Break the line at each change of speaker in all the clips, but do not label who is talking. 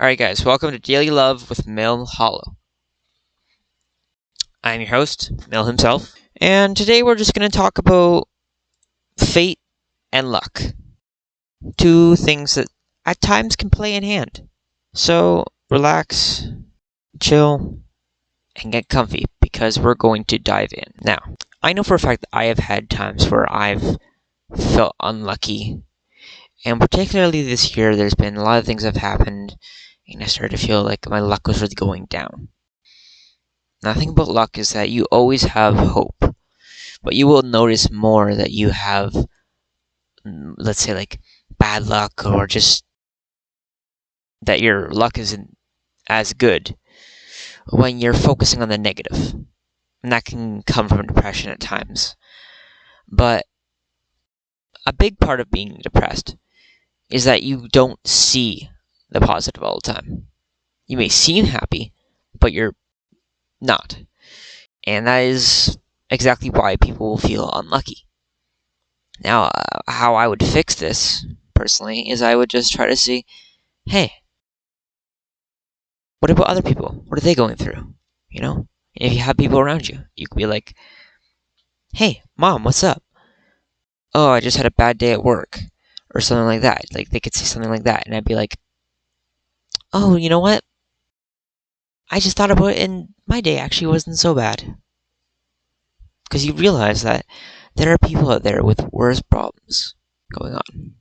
Alright, guys, welcome to Daily Love with Mill Hollow. I'm your host, Mill himself, and today we're just going to talk about fate and luck. Two things that at times can play in hand. So, relax, chill, and get comfy because we're going to dive in. Now, I know for a fact that I have had times where I've felt unlucky. And particularly this year, there's been a lot of things that have happened and I started to feel like my luck was really going down. Now, the thing about luck is that you always have hope, but you will notice more that you have, mm, let's say, like bad luck or just that your luck isn't as good when you're focusing on the negative. And that can come from depression at times. But a big part of being depressed is that you don't see the positive all the time. You may seem happy, but you're not. And that is exactly why people will feel unlucky. Now, uh, how I would fix this, personally, is I would just try to see hey, what about other people? What are they going through? You know? if you have people around you, you could be like, hey, mom, what's up? Oh, I just had a bad day at work. Or something like that. Like, they could say something like that. And I'd be like, oh, you know what? I just thought about it and my day actually wasn't so bad. Because you realize that there are people out there with worse problems going on.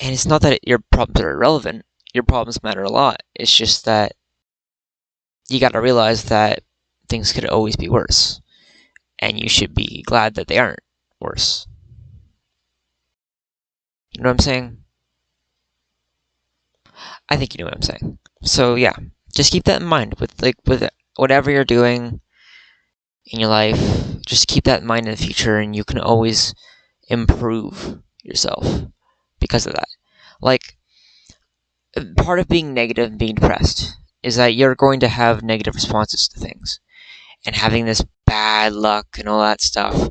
And it's not that your problems are irrelevant, your problems matter a lot. It's just that you gotta realize that things could always be worse. And you should be glad that they aren't worse. You know what I'm saying? I think you know what I'm saying. So yeah, just keep that in mind with like with whatever you're doing in your life. Just keep that in mind in the future, and you can always improve yourself because of that. Like part of being negative and being depressed is that you're going to have negative responses to things, and having this bad luck and all that stuff.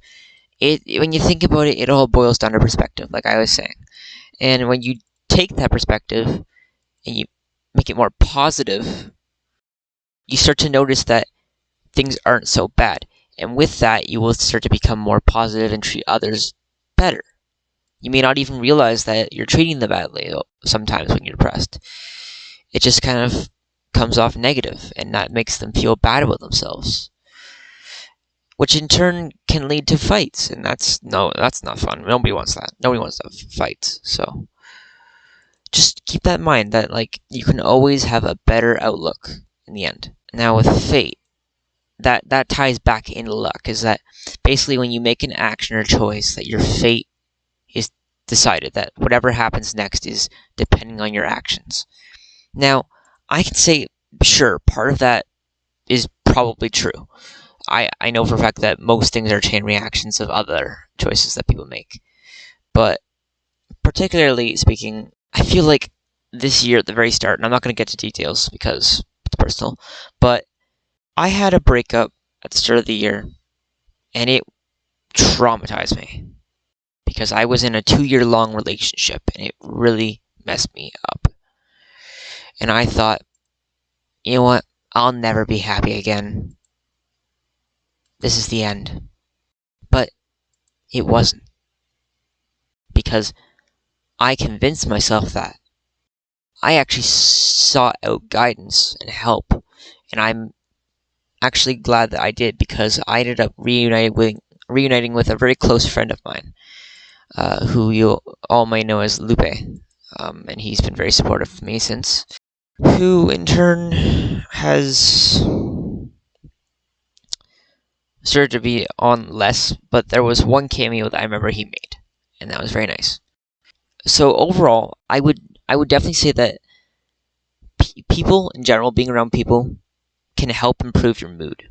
It when you think about it, it all boils down to perspective, like I was saying. And when you take that perspective and you make it more positive, you start to notice that things aren't so bad. And with that, you will start to become more positive and treat others better. You may not even realize that you're treating them badly sometimes when you're depressed. It just kind of comes off negative, and that makes them feel bad about themselves. Which in turn can lead to fights, and that's no, that's not fun. Nobody wants that. Nobody wants to fight. So just keep that in mind that like you can always have a better outlook in the end. Now with fate, that that ties back into luck is that basically when you make an action or choice that your fate is decided that whatever happens next is depending on your actions. Now, I can say sure, part of that is probably true. I, I know for a fact that most things are chain reactions of other choices that people make. But particularly speaking, I feel like this year at the very start, and I'm not going to get to details because it's personal, but I had a breakup at the start of the year, and it traumatized me because I was in a two year long relationship and it really messed me up. And I thought, you know what? I'll never be happy again. This is the end. But it wasn't. Because I convinced myself that. I actually sought out guidance and help, and I'm actually glad that I did because I ended up reuniting with, reuniting with a very close friend of mine, uh, who you all may know as Lupe, um, and he's been very supportive of me since. Who in turn has started to be on less, but there was one cameo that I remember he made, and that was very nice so overall, I would I would definitely say that people in general, being around people, can help improve your mood.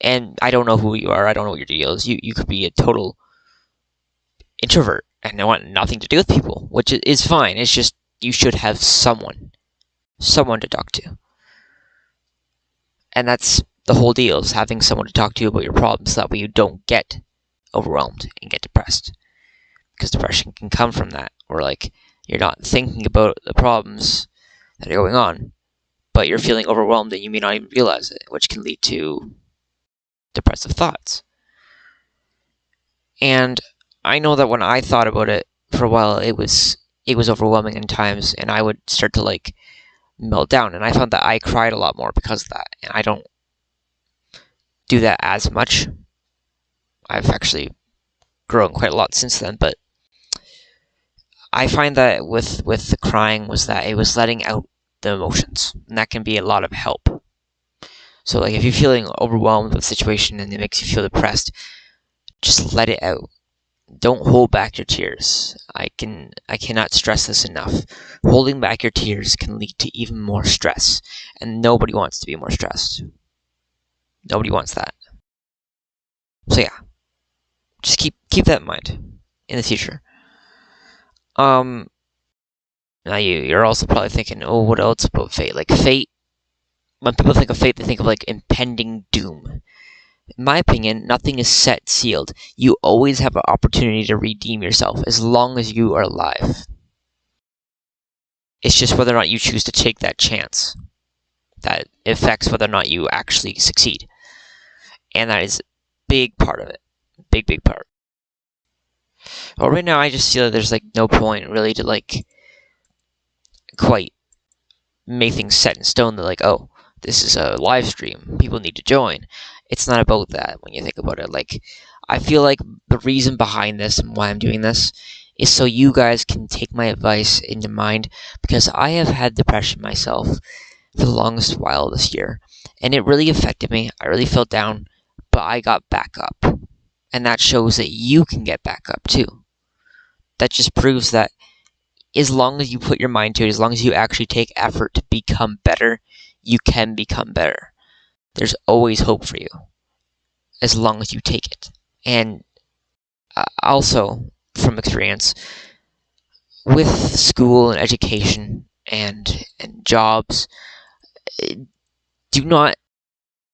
And I don't know who you are. I don't know what your deal is. You you could be a total introvert and want nothing to do with people, which is fine. It's just you should have someone, someone to talk to. And that's the whole deal is having someone to talk to about your problems. So that way you don't get overwhelmed and get depressed because depression can come from that or like You're not thinking about the problems that are going on, but you're feeling overwhelmed and you may not even realize it, which can lead to depressive thoughts. And I know that when I thought about it for a while, it was it was overwhelming in times, and I would start to like melt down. And I found that I cried a lot more because of that, and I don't do that as much. I've actually grown quite a lot since then, but I find that with with the crying was that it was letting out the emotions, and that can be a lot of help. So like if you're feeling overwhelmed with the situation and it makes you feel depressed, just let it out. Don't hold back your tears. I can I cannot stress this enough. Holding back your tears can lead to even more stress, and nobody wants to be more stressed. Nobody wants that. So yeah, just keep keep that in mind in the future. Um, now you you're also probably thinking, oh, what else about fate? Like fate. When people think of fate, they think of like impending doom. In my opinion, nothing is set sealed. You always have an opportunity to redeem yourself as long as you are alive. It's just whether or not you choose to take that chance that affects whether or not you actually succeed. And that is a big part of it. Big, big part. Well, right now I just feel that there's like no point really to like quite make things set in stone that like, oh, this is a live stream. People need to join. It's not about that when you think about it. Like, I feel like the reason behind this and why I'm doing this is so you guys can take my advice into mind because I have had depression myself for the longest while this year and it really affected me. I really felt down, but I got back up. And that shows that you can get back up too. That just proves that as long as you put your mind to it, as long as you actually take effort to become better, you can become better. There's always hope for you as long as you take it. And uh, also, from experience, with school and education and, and jobs, do not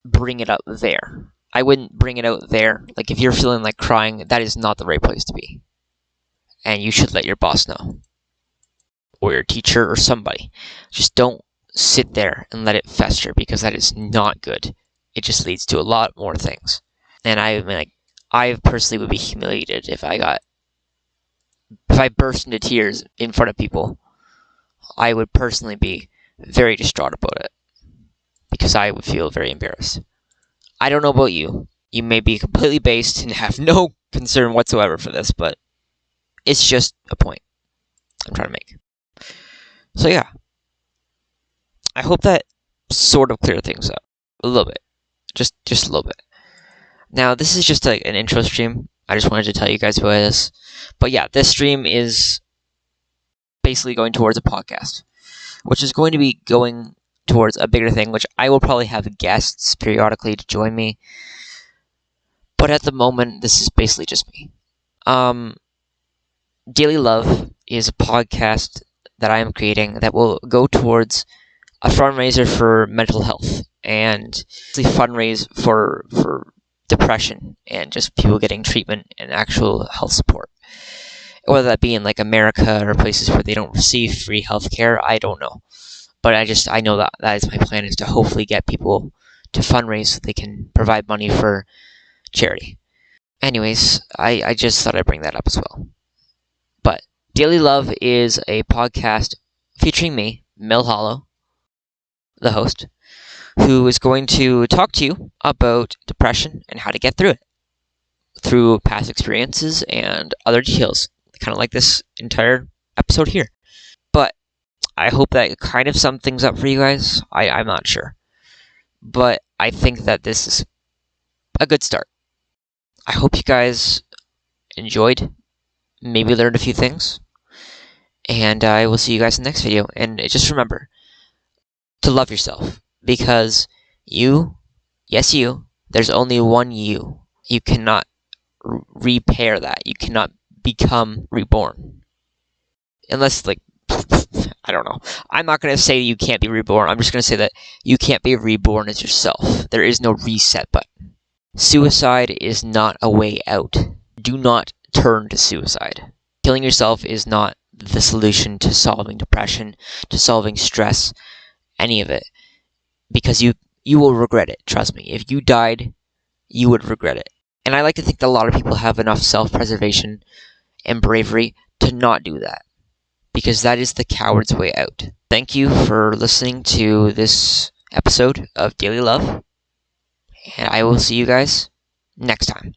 bring it up there. I wouldn't bring it out there. Like, if you're feeling like crying, that is not the right place to be. And you should let your boss know. Or your teacher or somebody. Just don't sit there and let it fester because that is not good. It just leads to a lot more things. And I mean, like, I personally would be humiliated if I got, if I burst into tears in front of people. I would personally be very distraught about it because I would feel very embarrassed. I don't know about you. You may be completely based and have no concern whatsoever for this, but it's just a point I'm trying to make. So yeah, I hope that sort of cleared things up a little bit, just just a little bit. Now this is just like an intro stream. I just wanted to tell you guys about this, but yeah, this stream is basically going towards a podcast, which is going to be going towards a bigger thing, which I will probably have guests periodically to join me. But at the moment, this is basically just me. Um, Daily Love is a podcast that I am creating that will go towards a fundraiser for mental health and fundraise for for depression and just people getting treatment and actual health support. Whether that be in like America or places where they don't receive free health care, I don't know but I just I know that that is my plan is to hopefully get people to fundraise so they can provide money for charity. Anyways, I, I just thought I'd bring that up as well. But Daily Love is a podcast featuring me, Mel Hollow, the host, who is going to talk to you about depression and how to get through it through past experiences and other details, kind of like this entire episode here. I hope that kind of sums things up for you guys. I, I'm not sure. But I think that this is a good start. I hope you guys enjoyed, maybe learned a few things. And I will see you guys in the next video. And just remember to love yourself because you, yes, you, there's only one you. You cannot repair that. You cannot become reborn. Unless, like, I don't know. I'm not going to say you can't be reborn. I'm just going to say that you can't be reborn as yourself. There is no reset button. Suicide is not a way out. Do not turn to suicide. Killing yourself is not the solution to solving depression, to solving stress, any of it. Because you you will regret it, trust me. If you died, you would regret it. And I like to think that a lot of people have enough self-preservation and bravery to not do that. Because that is the coward's way out. Thank you for listening to this episode of Daily Love. And I will see you guys next time.